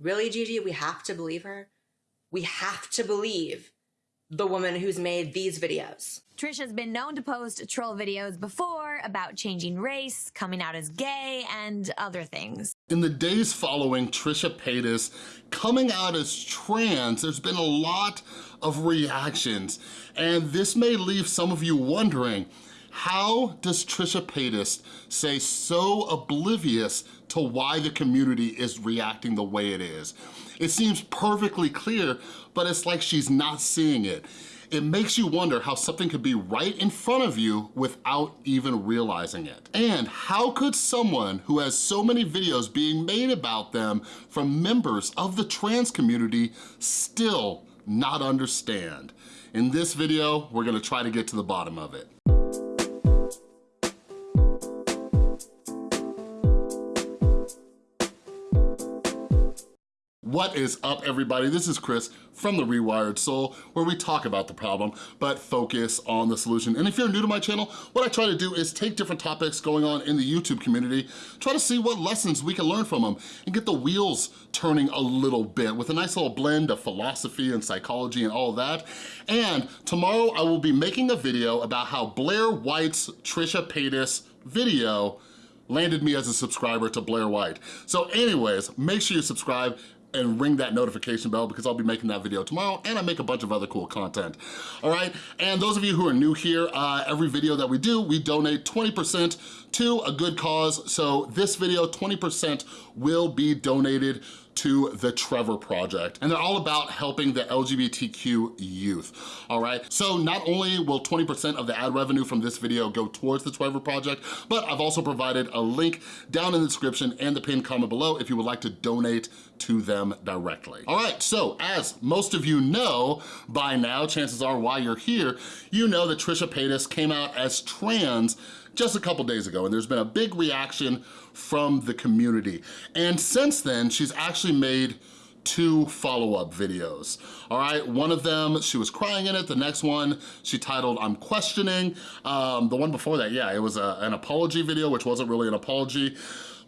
Really, Gigi, we have to believe her? We have to believe the woman who's made these videos. Trisha's been known to post troll videos before about changing race, coming out as gay, and other things. In the days following Trisha Paytas coming out as trans, there's been a lot of reactions, and this may leave some of you wondering, how does Trisha Paytas stay so oblivious to why the community is reacting the way it is? It seems perfectly clear, but it's like she's not seeing it. It makes you wonder how something could be right in front of you without even realizing it. And how could someone who has so many videos being made about them from members of the trans community still not understand? In this video, we're gonna try to get to the bottom of it. What is up, everybody? This is Chris from The Rewired Soul, where we talk about the problem, but focus on the solution. And if you're new to my channel, what I try to do is take different topics going on in the YouTube community, try to see what lessons we can learn from them, and get the wheels turning a little bit with a nice little blend of philosophy and psychology and all that. And tomorrow I will be making a video about how Blair White's Trisha Paytas video landed me as a subscriber to Blair White. So anyways, make sure you subscribe and ring that notification bell because I'll be making that video tomorrow and I make a bunch of other cool content, all right? And those of you who are new here, uh, every video that we do, we donate 20% to a good cause. So this video, 20% will be donated to the Trevor Project. And they're all about helping the LGBTQ youth, all right? So not only will 20% of the ad revenue from this video go towards the Trevor Project, but I've also provided a link down in the description and the pinned comment below if you would like to donate to them directly. All right, so as most of you know by now, chances are why you're here, you know that Trisha Paytas came out as trans just a couple days ago, and there's been a big reaction from the community. And since then, she's actually made two follow-up videos, all right? One of them, she was crying in it. The next one, she titled, I'm Questioning. Um, the one before that, yeah, it was a, an apology video, which wasn't really an apology.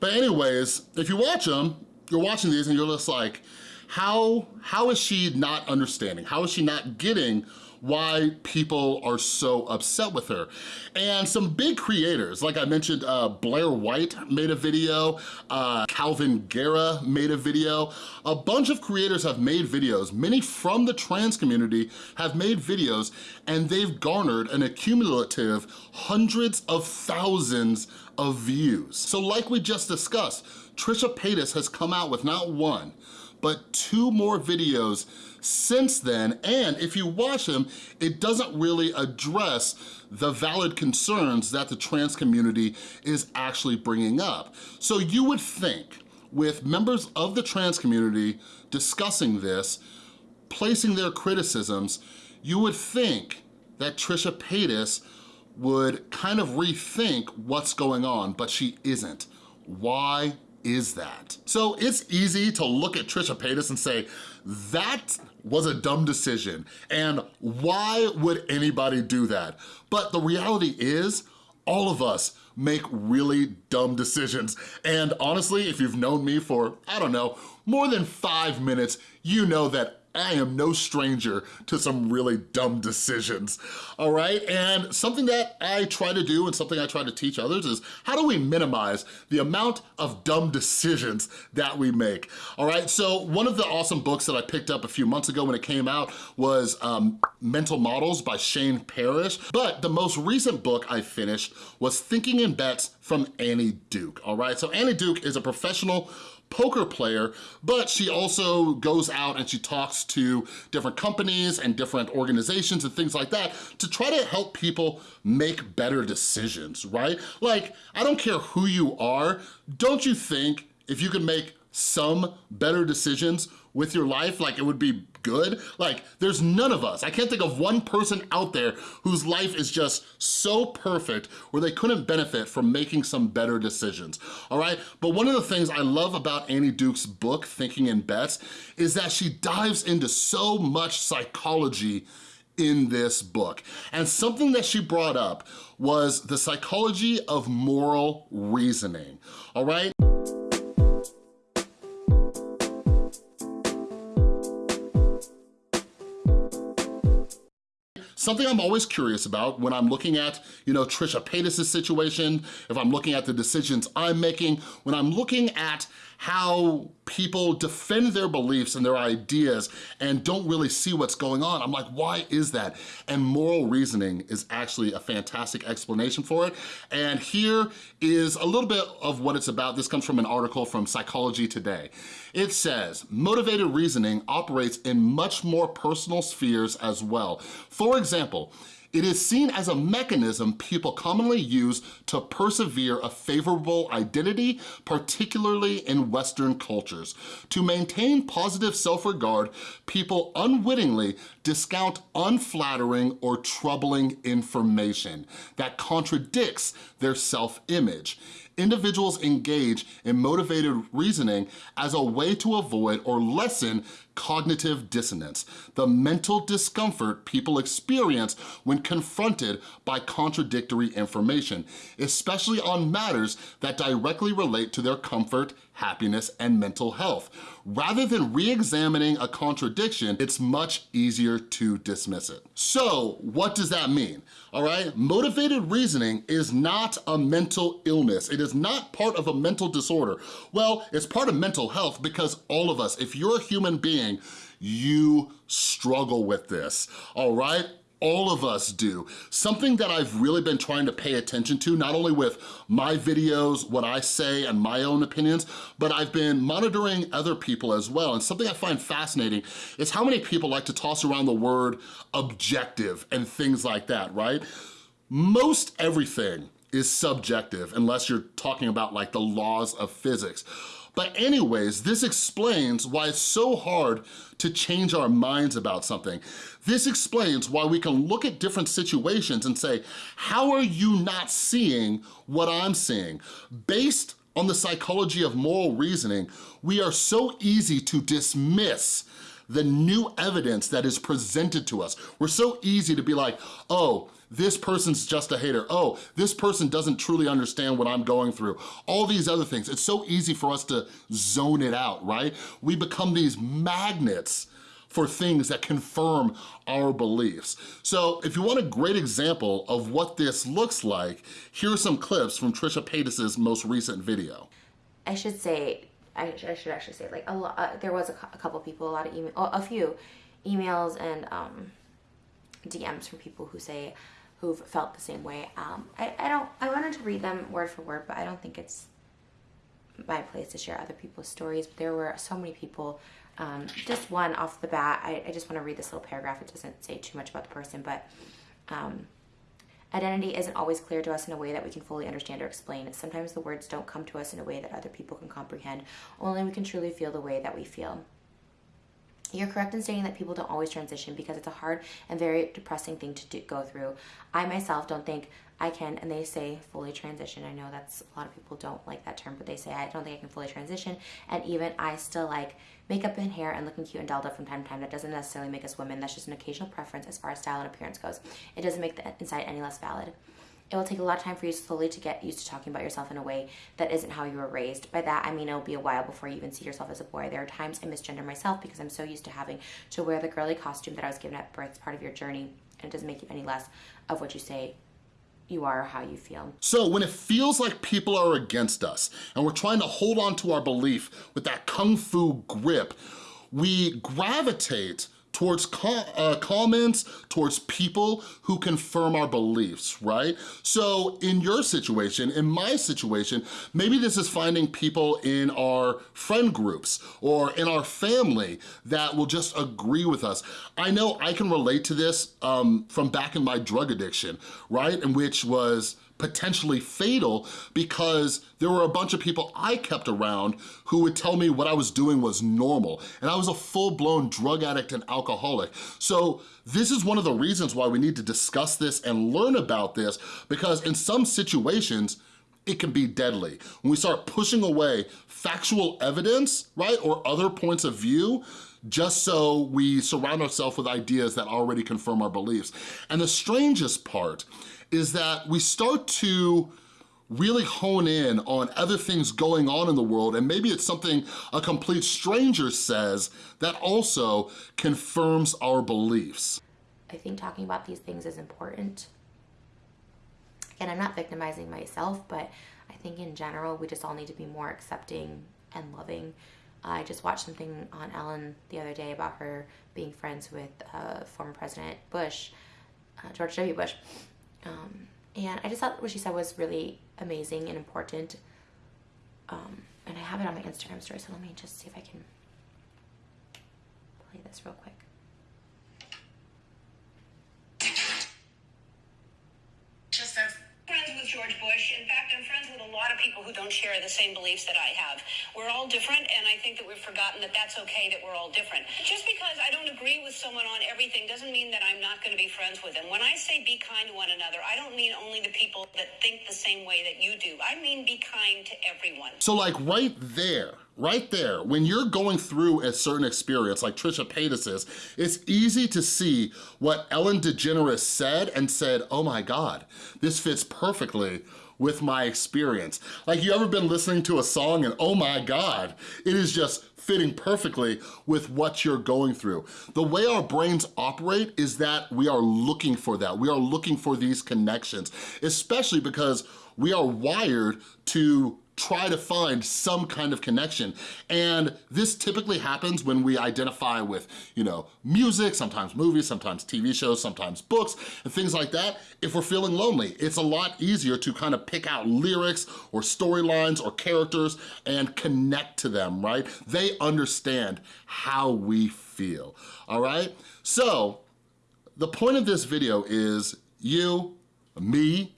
But anyways, if you watch them, you're watching these and you're just like, how, how is she not understanding? How is she not getting why people are so upset with her. And some big creators, like I mentioned, uh, Blair White made a video, uh, Kalvin Garrah made a video. A bunch of creators have made videos, many from the trans community have made videos, and they've garnered an accumulative hundreds of thousands of views. So like we just discussed, Trisha Paytas has come out with not one, but two more videos since then, and if you watch them, it doesn't really address the valid concerns that the trans community is actually bringing up. So you would think with members of the trans community discussing this, placing their criticisms, you would think that Trisha Paytas would kind of rethink what's going on, but she isn't. Why is that? So it's easy to look at Trisha Paytas and say, that was a dumb decision, and why would anybody do that? But the reality is, all of us make really dumb decisions. And honestly, if you've known me for, I don't know, more than five minutes, you know that I am no stranger to some really dumb decisions, all right? And something that I try to do and something I try to teach others is how do we minimize the amount of dumb decisions that we make, all right? So one of the awesome books that I picked up a few months ago when it came out was um, Mental Models by Shane Parrish, but the most recent book I finished was Thinking in Bets from Annie Duke, all right? So Annie Duke is a professional poker player, but she also goes out and she talks to different companies and different organizations and things like that to try to help people make better decisions, right? Like, I don't care who you are, don't you think if you could make some better decisions with your life, like it would be good. Like there's none of us, I can't think of one person out there whose life is just so perfect where they couldn't benefit from making some better decisions, all right? But one of the things I love about Annie Duke's book, Thinking in Bets, is that she dives into so much psychology in this book. And something that she brought up was the psychology of moral reasoning, all right? Something I'm always curious about when I'm looking at, you know, Trisha Paytas' situation, if I'm looking at the decisions I'm making, when I'm looking at how people defend their beliefs and their ideas and don't really see what's going on. I'm like, why is that? And moral reasoning is actually a fantastic explanation for it. And here is a little bit of what it's about. This comes from an article from Psychology Today. It says, motivated reasoning operates in much more personal spheres as well. For example, it is seen as a mechanism people commonly use to persevere a favorable identity, particularly in Western cultures. To maintain positive self-regard, people unwittingly discount unflattering or troubling information that contradicts their self-image individuals engage in motivated reasoning as a way to avoid or lessen cognitive dissonance, the mental discomfort people experience when confronted by contradictory information, especially on matters that directly relate to their comfort, happiness, and mental health. Rather than re-examining a contradiction, it's much easier to dismiss it. So what does that mean? All right, motivated reasoning is not a mental illness. It is not part of a mental disorder. Well, it's part of mental health because all of us, if you're a human being, you struggle with this, all right? All of us do. Something that I've really been trying to pay attention to, not only with my videos, what I say, and my own opinions, but I've been monitoring other people as well. And something I find fascinating is how many people like to toss around the word objective and things like that, right? Most everything is subjective unless you're talking about like the laws of physics. But anyways, this explains why it's so hard to change our minds about something. This explains why we can look at different situations and say, how are you not seeing what I'm seeing? Based on the psychology of moral reasoning, we are so easy to dismiss the new evidence that is presented to us. We're so easy to be like, oh, this person's just a hater. Oh, this person doesn't truly understand what I'm going through. All these other things. It's so easy for us to zone it out, right? We become these magnets for things that confirm our beliefs. So if you want a great example of what this looks like, here are some clips from Trisha Paytas' most recent video. I should say, I, should actually say, like, a lot, uh, there was a, a, couple people, a lot of email, a few emails and um, DMs from people who say, who've felt the same way. Um, I, I don't, I wanted to read them word for word, but I don't think it's my place to share other people's stories. But there were so many people. Um, just one off the bat, I, I just want to read this little paragraph. It doesn't say too much about the person, but um, identity isn't always clear to us in a way that we can fully understand or explain. Sometimes the words don't come to us in a way that other people can comprehend. Only we can truly feel the way that we feel. You're correct in saying that people don't always transition because it's a hard and very depressing thing to do, go through. I myself don't think I can, and they say fully transition. I know that's a lot of people don't like that term, but they say I don't think I can fully transition. And even I still like makeup and hair and looking cute and dolled up from time to time. That doesn't necessarily make us women. That's just an occasional preference as far as style and appearance goes. It doesn't make the inside any less valid. It will take a lot of time for you slowly to get used to talking about yourself in a way that isn't how you were raised. By that, I mean it'll be a while before you even see yourself as a boy. There are times I misgender myself because I'm so used to having to wear the girly costume that I was given at birth. It's part of your journey, and it doesn't make you any less of what you say you are or how you feel. So when it feels like people are against us and we're trying to hold on to our belief with that kung fu grip, we gravitate towards uh, comments, towards people who confirm our beliefs, right? So in your situation, in my situation, maybe this is finding people in our friend groups or in our family that will just agree with us. I know I can relate to this um, from back in my drug addiction, right? In which was potentially fatal because there were a bunch of people I kept around who would tell me what I was doing was normal. And I was a full-blown drug addict and alcoholic. So this is one of the reasons why we need to discuss this and learn about this because in some situations, it can be deadly. When we start pushing away factual evidence, right, or other points of view, just so we surround ourselves with ideas that already confirm our beliefs. And the strangest part is that we start to really hone in on other things going on in the world and maybe it's something a complete stranger says that also confirms our beliefs. I think talking about these things is important. Again, I'm not victimizing myself, but I think in general, we just all need to be more accepting and loving. I just watched something on Ellen the other day about her being friends with uh, former President Bush, uh, George W. Bush. Um, and I just thought what she said was really amazing and important. Um, and I have it on my Instagram story, so let me just see if I can play this real quick. just friends with George Bush. In fact, I'm lot of people who don't share the same beliefs that I have. We're all different, and I think that we've forgotten that that's okay that we're all different. Just because I don't agree with someone on everything doesn't mean that I'm not going to be friends with them. When I say be kind to one another, I don't mean only the people that think the same way that you do. I mean be kind to everyone. So like right there, right there, when you're going through a certain experience like Trisha Paytas is, it's easy to see what Ellen DeGeneres said and said, oh my God, this fits perfectly with my experience. Like you ever been listening to a song and oh my God, it is just fitting perfectly with what you're going through. The way our brains operate is that we are looking for that. We are looking for these connections, especially because we are wired to try to find some kind of connection. And this typically happens when we identify with, you know, music, sometimes movies, sometimes TV shows, sometimes books, and things like that. If we're feeling lonely, it's a lot easier to kind of pick out lyrics or storylines or characters and connect to them, right? They understand how we feel, all right? So, the point of this video is you, me,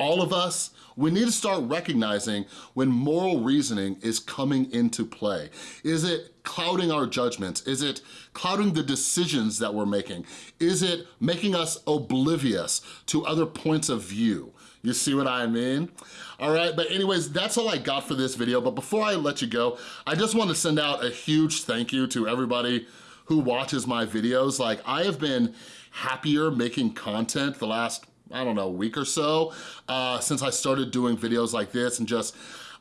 all of us, we need to start recognizing when moral reasoning is coming into play. Is it clouding our judgments? Is it clouding the decisions that we're making? Is it making us oblivious to other points of view? You see what I mean? All right, but anyways, that's all I got for this video. But before I let you go, I just want to send out a huge thank you to everybody who watches my videos. Like, I have been happier making content the last I don't know, a week or so uh, since I started doing videos like this and just,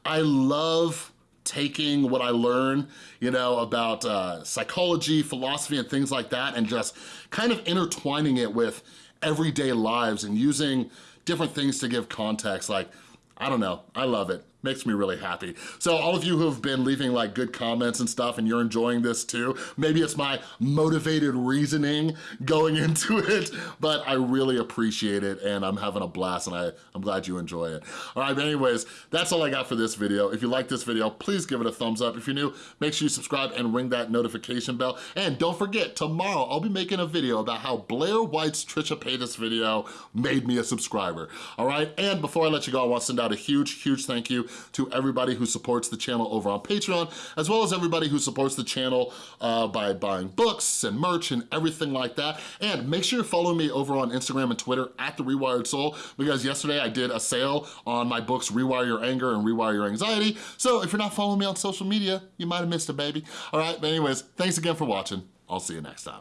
I love taking what I learn, you know, about uh, psychology, philosophy, and things like that, and just kind of intertwining it with everyday lives and using different things to give context. Like, I don't know, I love it makes me really happy. So all of you who have been leaving like good comments and stuff and you're enjoying this too, maybe it's my motivated reasoning going into it, but I really appreciate it and I'm having a blast and I, I'm glad you enjoy it. All right, but anyways, that's all I got for this video. If you like this video, please give it a thumbs up. If you're new, make sure you subscribe and ring that notification bell. And don't forget, tomorrow I'll be making a video about how Blair White's Trisha Paytas video made me a subscriber, all right? And before I let you go, I want to send out a huge, huge thank you to everybody who supports the channel over on Patreon, as well as everybody who supports the channel uh, by buying books and merch and everything like that. And make sure you're following me over on Instagram and Twitter at The Rewired Soul, because yesterday I did a sale on my books Rewire Your Anger and Rewire Your Anxiety. So if you're not following me on social media, you might have missed a baby. All right, but anyways, thanks again for watching. I'll see you next time.